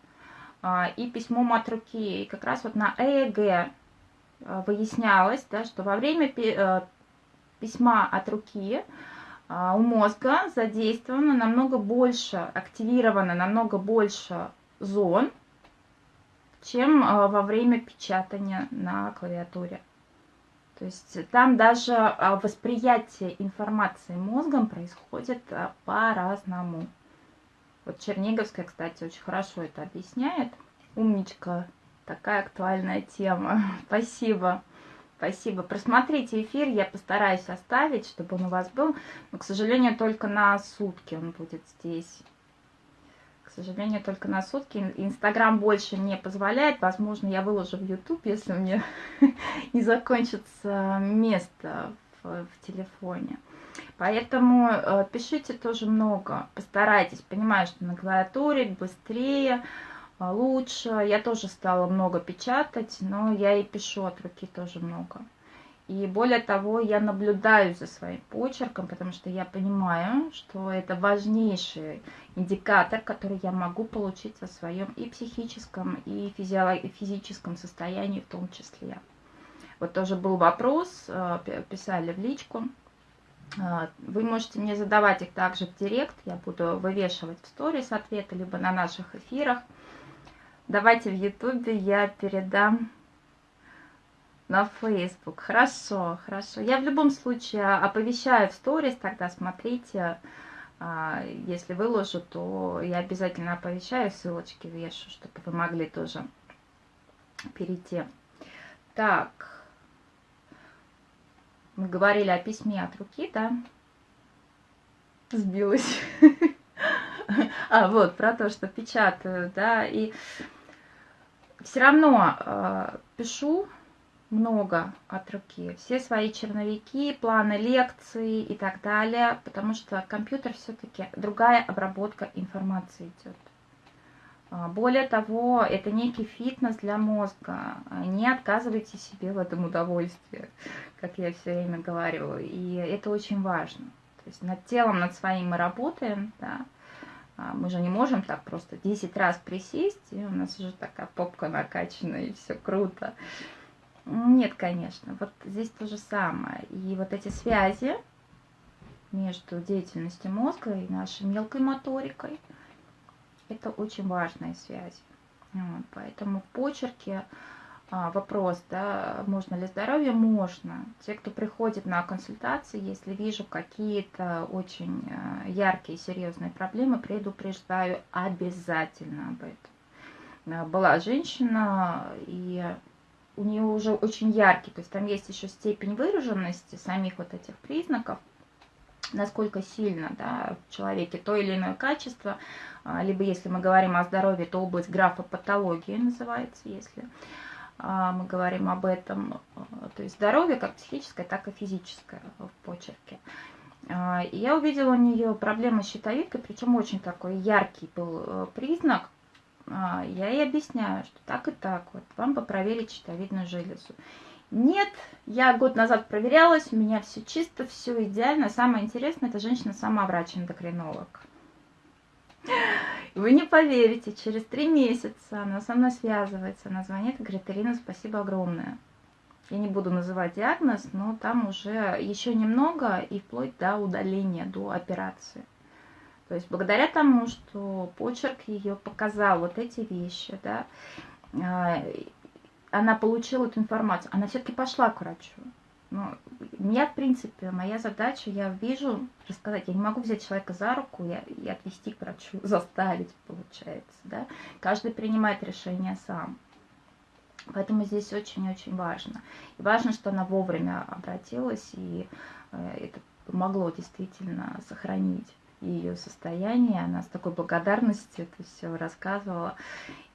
а, и письмом от руки. И как раз вот на ЭЭГ выяснялось, да, что во время письма от руки у мозга задействовано намного больше, активировано намного больше зон, чем а, во время печатания на клавиатуре. То есть там даже а, восприятие информации мозгом происходит по-разному. Вот Черниговская, кстати, очень хорошо это объясняет. Умничка, такая актуальная тема. Спасибо. Спасибо. Просмотрите эфир, я постараюсь оставить, чтобы он у вас был. Но, к сожалению, только на сутки он будет здесь. К сожалению, только на сутки. Инстаграм больше не позволяет. Возможно, я выложу в YouTube, если мне не закончится место в, в телефоне. Поэтому э, пишите тоже много. Постарайтесь. Понимаю, что на клавиатуре быстрее лучше. Я тоже стала много печатать, но я и пишу от руки тоже много. И более того, я наблюдаю за своим почерком, потому что я понимаю, что это важнейший индикатор, который я могу получить о своем и психическом, и физическом состоянии в том числе. Вот тоже был вопрос, э, писали в личку. Э, вы можете мне задавать их также в директ, я буду вывешивать в сторис ответы, либо на наших эфирах. Давайте в Ютубе я передам на Facebook. Хорошо, хорошо. Я в любом случае оповещаю в сторис, тогда смотрите. А, если выложу, то я обязательно оповещаю, ссылочки вешу, чтобы вы могли тоже перейти. Так, мы говорили о письме от руки, да? Сбилась. А, вот, про то, что печатаю, да, и все равно э, пишу много от руки, все свои черновики, планы лекций и так далее, потому что компьютер все-таки другая обработка информации идет. А, более того, это некий фитнес для мозга. Не отказывайте себе в этом удовольствии, как я все время говорю. И это очень важно. То есть над телом, над своим мы работаем, да, А, мы же не можем так просто 10 раз присесть, и у нас уже такая попка накачана, и все круто. Нет, конечно, вот здесь то же самое. И вот эти связи между деятельностью мозга и нашей мелкой моторикой, это очень важная связь. Вот, поэтому в почерке а, вопрос, да, можно ли здоровье? Можно. Те, кто приходит на консультации, если вижу какие-то очень а, яркие, серьезные проблемы, предупреждаю обязательно об этом. Была женщина, и у нее уже очень яркий, то есть там есть еще степень выраженности самих вот этих признаков, насколько сильно да, в человеке то или иное качество, либо если мы говорим о здоровье, то область графопатологии называется, если а, мы говорим об этом, а, то есть здоровье как психическое, так и физическое в почерке. А, я увидела у нее проблемы с щитовидкой, причем очень такой яркий был э, признак. Я ей объясняю, что так и так, вот вам бы проверить щитовидную железу. Нет, я год назад проверялась, у меня все чисто, все идеально. Самое интересное, это женщина сама врач-эндокринолог. Вы не поверите, через три месяца она со мной связывается, она звонит и говорит, Ирина, спасибо огромное. Я не буду называть диагноз, но там уже еще немного и вплоть до удаления, до операции. То есть благодаря тому, что почерк ее показал вот эти вещи, да, а, она получила эту информацию, она все-таки пошла к врачу. Ну, меня, в принципе, моя задача, я вижу, рассказать, я не могу взять человека за руку и, и отвести к врачу, заставить, получается, да. Каждый принимает решение сам. Поэтому здесь очень-очень важно. И важно, что она вовремя обратилась, и э, это помогло действительно сохранить ее состояние. Она с такой благодарностью это все рассказывала.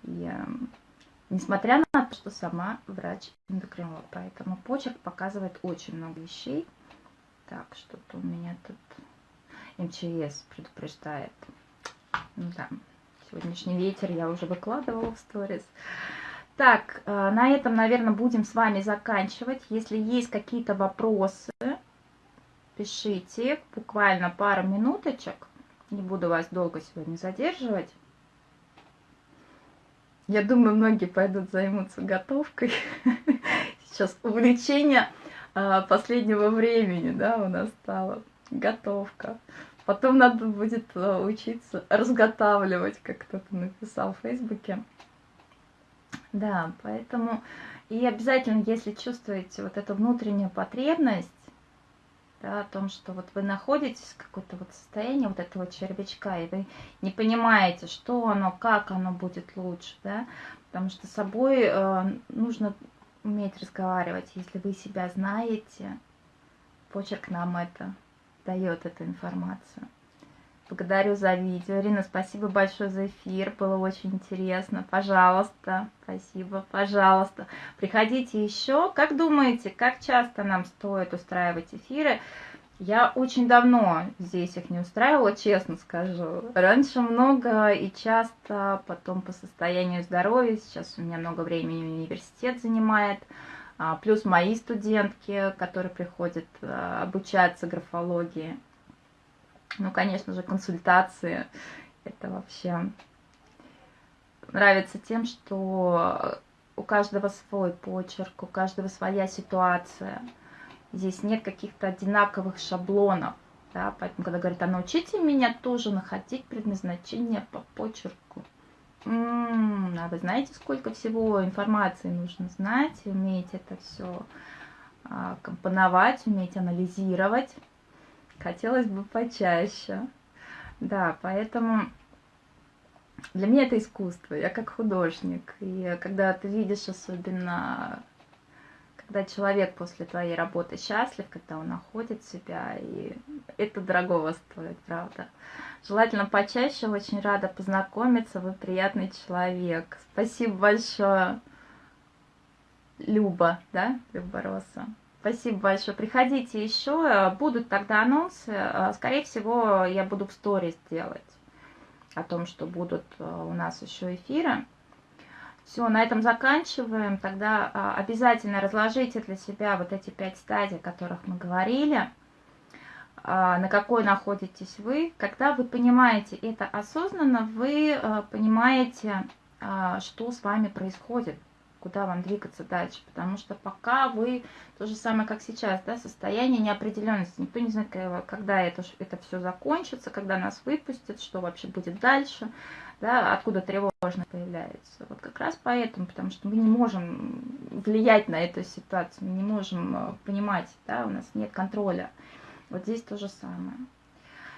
И э, Несмотря на то, что сама врач-эндокринолог. Поэтому почерк показывает очень много вещей. Так, что-то у меня тут МЧС предупреждает. Ну да, сегодняшний ветер я уже выкладывала в сторис. Так, э, на этом, наверное, будем с вами заканчивать. Если есть какие-то вопросы, пишите. Буквально пару минуточек. Не буду вас долго сегодня задерживать. Я думаю, многие пойдут займутся готовкой. Сейчас увлечение а, последнего времени, да, у нас стало готовка. Потом надо будет а, учиться разготавливать, как кто-то написал в Фейсбуке. Да, поэтому и обязательно, если чувствуете вот эту внутреннюю потребность, да, о том, что вот вы находитесь в какое-то вот состоянии вот этого червячка, и вы не понимаете, что оно, как оно будет лучше, да, потому что с собой э, нужно уметь разговаривать, если вы себя знаете, почерк нам это дает эту информацию. Благодарю за видео. Ирина, спасибо большое за эфир. Было очень интересно. Пожалуйста, спасибо, пожалуйста. Приходите еще. Как думаете, как часто нам стоит устраивать эфиры? Я очень давно здесь их не устраивала, честно скажу. Раньше много и часто, потом по состоянию здоровья. Сейчас у меня много времени университет занимает. А, плюс мои студентки, которые приходят а, обучаться графологии. Ну, конечно же, консультации. Это вообще нравится тем, что у каждого свой почерк, у каждого своя ситуация. Здесь нет каких-то одинаковых шаблонов. Да? Поэтому, когда говорят, а научите меня тоже находить предназначение по почерку. М-м, а вы знаете, сколько всего информации нужно знать, уметь это все а, компоновать, уметь анализировать. Хотелось бы почаще. Да, поэтому для меня это искусство, я как художник. И когда ты видишь особенно, когда человек после твоей работы счастлив, когда он находит себя, и это дорогого стоит, правда. Желательно почаще, очень рада познакомиться, вы приятный человек. Спасибо большое, Люба, да, Люба Роса. Спасибо большое. Приходите еще. Будут тогда анонсы. Скорее всего, я буду в сторис делать о том, что будут э, у нас еще эфиры. Все, на этом заканчиваем. Тогда а, обязательно разложите для себя вот эти пять стадий, о которых мы говорили. на какой находитесь вы. Когда вы понимаете это осознанно, вы понимаете, что с вами происходит, куда вам двигаться дальше. Потому что пока вы, то же самое, как сейчас, да, состояние неопределенности. Никто не знает, когда это, это все закончится, когда нас выпустят, что вообще будет дальше, да, откуда тревожность появляется. Вот как раз поэтому, потому что мы не можем влиять на эту ситуацию, мы не можем понимать, да, у нас нет контроля. Вот здесь то же самое.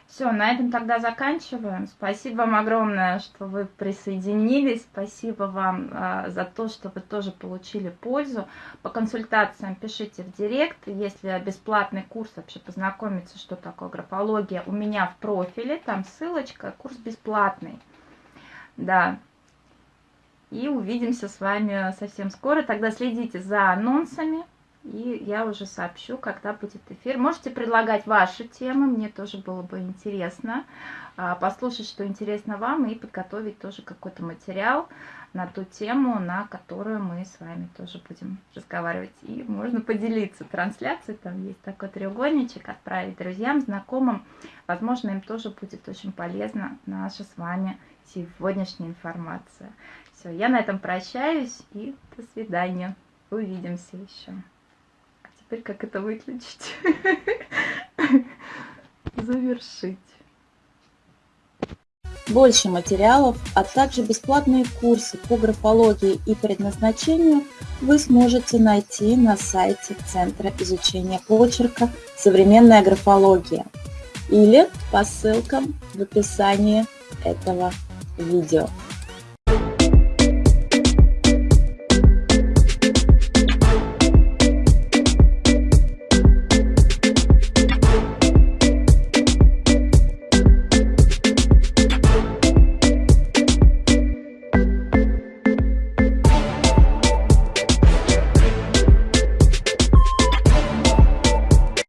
Все, на этом тогда заканчиваем. Спасибо вам огромное, что вы присоединились. Спасибо вам а, за то, что вы тоже получили пользу. По консультациям пишите в директ. Если бесплатный курс, вообще познакомиться, что такое графология, у меня в профиле, там ссылочка, курс бесплатный. Да. И увидимся с вами совсем скоро. Тогда следите за анонсами. И я уже сообщу, когда будет эфир. Можете предлагать ваши темы, мне тоже было бы интересно а, послушать, что интересно вам, и подготовить тоже какой-то материал на ту тему, на которую мы с вами тоже будем разговаривать. И можно поделиться трансляцией, там есть такой треугольничек, отправить друзьям, знакомым. Возможно, им тоже будет очень полезна наша с вами сегодняшняя информация. Все, я на этом прощаюсь и до свидания. Увидимся еще теперь как это выключить? Завершить. Больше материалов, а также бесплатные курсы по графологии и предназначению вы сможете найти на сайте Центра изучения почерка «Современная графология» или по ссылкам в описании этого видео.